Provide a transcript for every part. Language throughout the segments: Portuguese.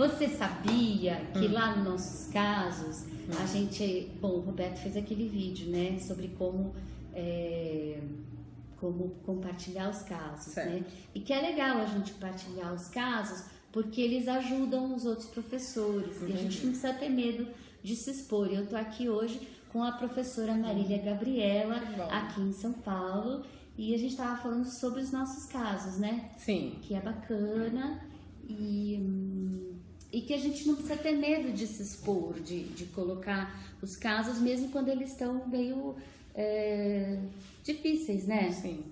Você sabia que hum. lá nos nossos casos, hum. a gente. Bom, o Roberto fez aquele vídeo, né? Sobre como. É, como compartilhar os casos, né? certo. né? E que é legal a gente compartilhar os casos porque eles ajudam os outros professores e a gente não precisa ter medo de se expor. Eu tô aqui hoje com a professora Marília Gabriela, aqui em São Paulo, e a gente estava falando sobre os nossos casos, né? Sim. Que é bacana e, e que a gente não precisa ter medo de se expor, de, de colocar os casos, mesmo quando eles estão meio é, difíceis, né? Sim.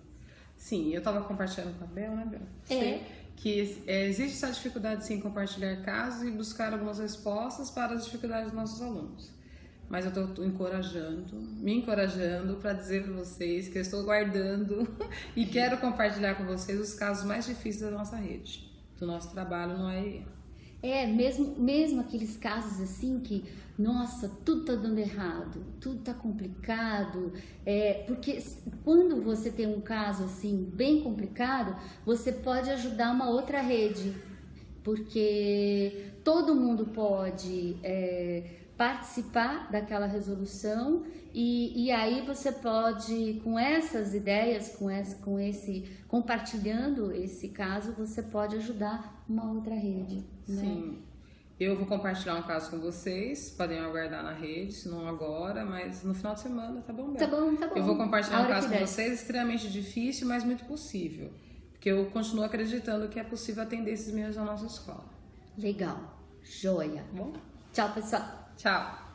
Sim, eu estava compartilhando com a Bel, né, Bel? É. que é, existe essa dificuldade sim em compartilhar casos e buscar algumas respostas para as dificuldades dos nossos alunos mas eu estou encorajando, me encorajando para dizer para vocês que eu estou guardando e quero compartilhar com vocês os casos mais difíceis da nossa rede, do nosso trabalho no AE. É, mesmo, mesmo aqueles casos assim que, nossa, tudo tá dando errado, tudo tá complicado, é, porque quando você tem um caso assim bem complicado, você pode ajudar uma outra rede, porque todo mundo pode é, participar daquela resolução e, e aí você pode, com essas ideias, com, essa, com esse, compartilhando esse caso, você pode ajudar uma outra rede. Né? Sim. Eu vou compartilhar um caso com vocês, podem aguardar na rede, se não agora, mas no final de semana, tá bom? Tá bom, tá bom. Eu vou compartilhar um caso com vocês, extremamente difícil, mas muito possível. Porque eu continuo acreditando que é possível atender esses meninos na nossa escola. Legal, joia. Bom? Tchau, pessoal. Tchau.